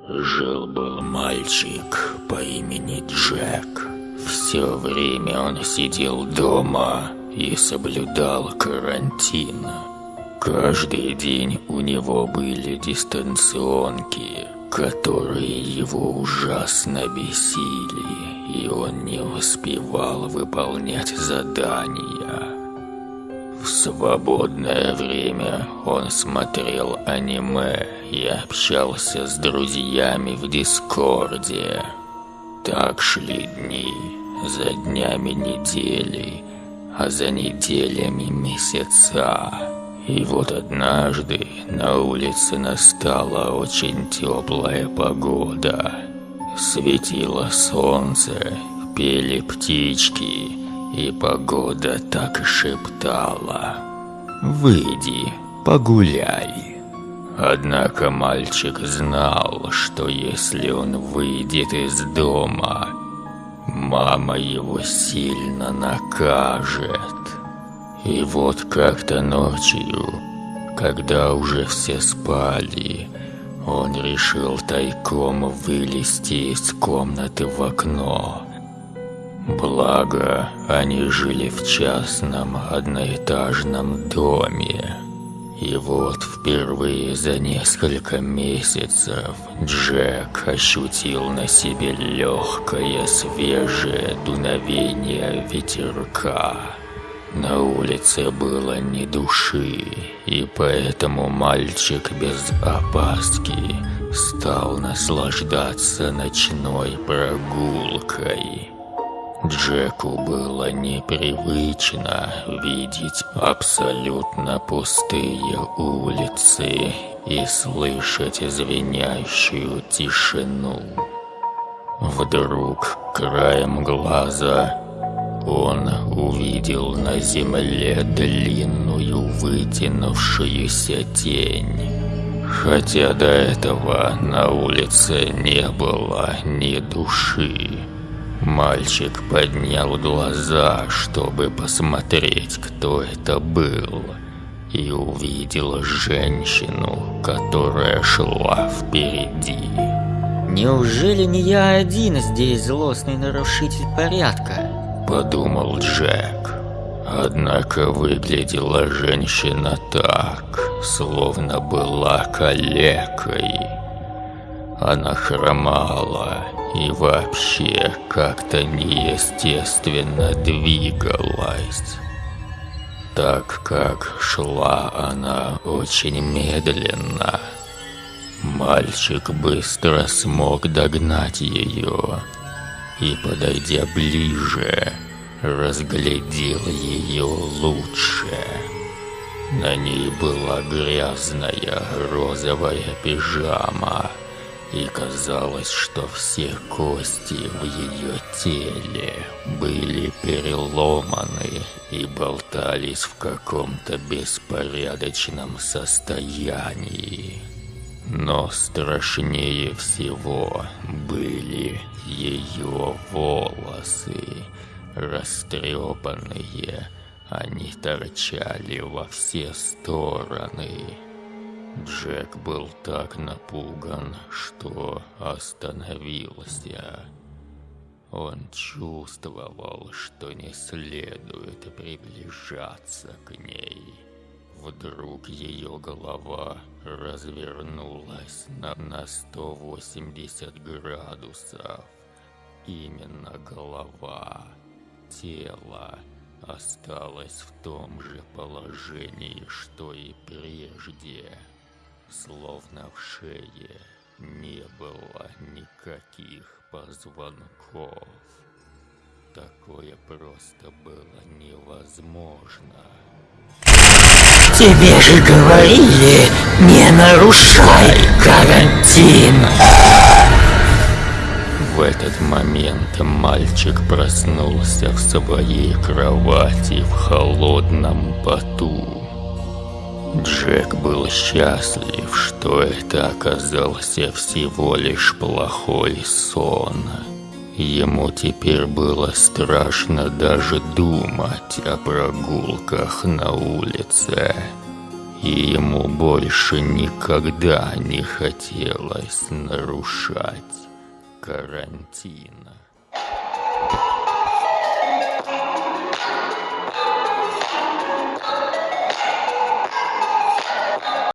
Жил-был мальчик по имени Джек. Все время он сидел дома и соблюдал карантин. Каждый день у него были дистанционки, которые его ужасно бесили, и он не успевал выполнять задания. Свободное время он смотрел аниме и общался с друзьями в Дискорде. Так шли дни, за днями недели, а за неделями месяца. И вот однажды на улице настала очень теплая погода. Светило солнце, пели птички, и погода так шептала «Выйди, погуляй». Однако мальчик знал, что если он выйдет из дома, мама его сильно накажет. И вот как-то ночью, когда уже все спали, он решил тайком вылезти из комнаты в окно Благо, они жили в частном одноэтажном доме. И вот впервые за несколько месяцев Джек ощутил на себе легкое свежее дуновение ветерка. На улице было ни души, и поэтому мальчик без опаски стал наслаждаться ночной прогулкой. Джеку было непривычно видеть абсолютно пустые улицы и слышать звенящую тишину. Вдруг краем глаза он увидел на земле длинную вытянувшуюся тень. Хотя до этого на улице не было ни души. Мальчик поднял глаза, чтобы посмотреть, кто это был, и увидел женщину, которая шла впереди. «Неужели не я один здесь злостный нарушитель порядка?» Подумал Джек. Однако выглядела женщина так, словно была калекой. Она хромала и вообще как-то неестественно двигалась. Так как шла она очень медленно, мальчик быстро смог догнать ее и, подойдя ближе, разглядел ее лучше. На ней была грязная розовая пижама – и казалось, что все кости в ее теле были переломаны и болтались в каком-то беспорядочном состоянии. Но страшнее всего были ее волосы, растрепанные, они торчали во все стороны. Джек был так напуган, что остановился. Он чувствовал, что не следует приближаться к ней. Вдруг ее голова развернулась на, на 180 градусов. Именно голова. Тело осталось в том же положении, что и прежде словно в шее не было никаких позвонков. Такое просто было невозможно. Тебе же говорили, не нарушай карантин. В этот момент мальчик проснулся в своей кровати в холодном поту. Джек был счастлив, что это оказался всего лишь плохой сон. Ему теперь было страшно даже думать о прогулках на улице. и ему больше никогда не хотелось нарушать карантина.